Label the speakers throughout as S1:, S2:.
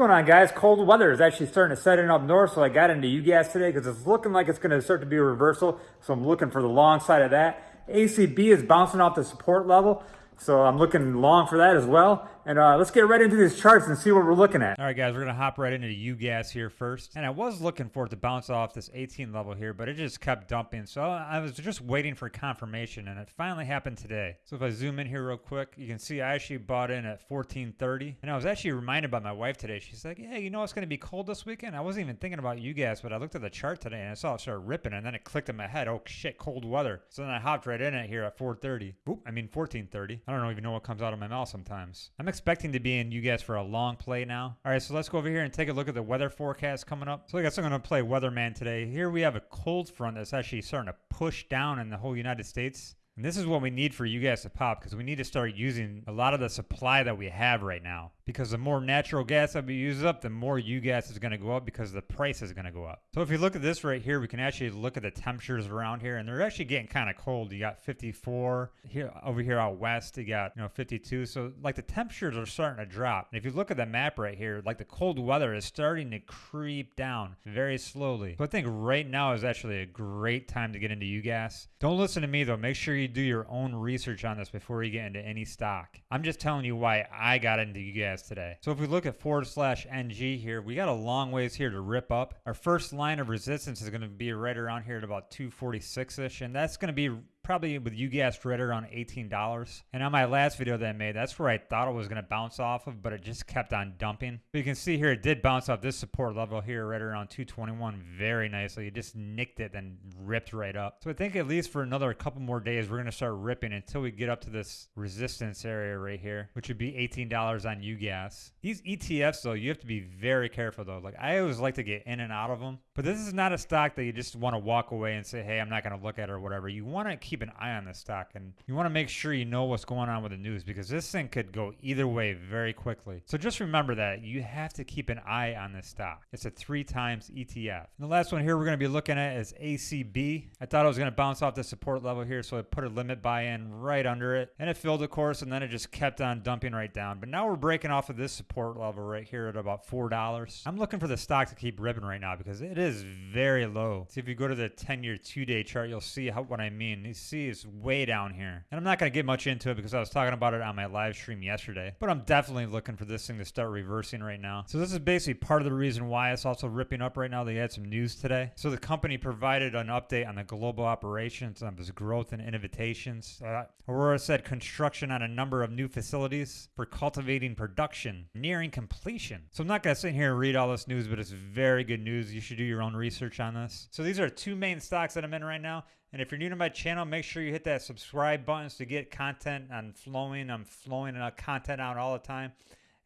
S1: going on guys? Cold weather is actually starting to set in up north, so I got into UGAZ today because it's looking like it's going to start to be a reversal. So I'm looking for the long side of that. ACB is bouncing off the support level. So I'm looking long for that as well. And uh, let's get right into these charts and see what we're looking at.
S2: All right, guys, we're going to hop right into UGAZ here first. And I was looking for it to bounce off this 18 level here, but it just kept dumping. So I was just waiting for confirmation, and it finally happened today. So if I zoom in here real quick, you can see I actually bought in at 1430. And I was actually reminded by my wife today. She's like, yeah, you know it's going to be cold this weekend? I wasn't even thinking about UGAZ, but I looked at the chart today, and I saw it start ripping, and then it clicked in my head. Oh, shit, cold weather. So then I hopped right in it here at 430. Oop, I mean 1430. I don't even know what comes out of my mouth sometimes. I'm expecting to be in UGAZ for a long play now. All right, so let's go over here and take a look at the weather forecast coming up. So I guess I'm going to play Weatherman today. Here we have a cold front that's actually starting to push down in the whole United States. And this is what we need for UGAZ to pop because we need to start using a lot of the supply that we have right now because the more natural gas that we use up, the more UGAZ is going to go up because the price is going to go up. So if you look at this right here, we can actually look at the temperatures around here, and they're actually getting kind of cold. You got 54 here over here out west. You got you know 52. So like the temperatures are starting to drop. And if you look at the map right here, like the cold weather is starting to creep down very slowly. So I think right now is actually a great time to get into UGAZ. Don't listen to me though. Make sure you do your own research on this before you get into any stock. I'm just telling you why I got into UGAZ today. So if we look at forward slash NG here, we got a long ways here to rip up. Our first line of resistance is going to be right around here at about 246-ish, and that's going to be probably with UGAZ right around $18. And on my last video that I made, that's where I thought it was going to bounce off of, but it just kept on dumping. But you can see here, it did bounce off this support level here right around 221 very nicely. It just nicked it and ripped right up. So I think at least for another couple more days, we're going to start ripping until we get up to this resistance area right here, which would be $18 on UGAZ. These ETFs, though, you have to be very careful, though. Like, I always like to get in and out of them, but this is not a stock that you just want to walk away and say, hey, I'm not going to look at it or whatever. You want to keep keep an eye on this stock and you want to make sure you know what's going on with the news because this thing could go either way very quickly. So just remember that you have to keep an eye on this stock. It's a three times ETF. And the last one here we're going to be looking at is ACB. I thought it was going to bounce off the support level here, so I put a limit buy in right under it and it filled, of course, and then it just kept on dumping right down. But now we're breaking off of this support level right here at about $4. I'm looking for the stock to keep ripping right now because it is very low. See, if you go to the 10 year two day chart, you'll see how, what I mean. You see is way down here. And I'm not going to get much into it because I was talking about it on my live stream yesterday. But I'm definitely looking for this thing to start reversing right now. So this is basically part of the reason why it's also ripping up right now. They had some news today. So the company provided an update on the global operations of its growth and innovations. Uh, Aurora said construction on a number of new facilities for cultivating production nearing completion. So I'm not going to sit here and read all this news, but it's very good news. You should do your own research on this. So these are two main stocks that I'm in right now. And if you're new to my channel, make sure you hit that subscribe button to get content on flowing. I'm flowing uh, content out all the time.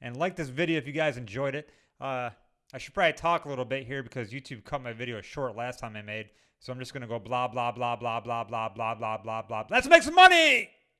S2: And like this video if you guys enjoyed it. Uh, I should probably talk a little bit here because YouTube cut my video short last time I made. So I'm just going to go blah, blah, blah, blah, blah, blah, blah, blah, blah, blah. Let's make some money!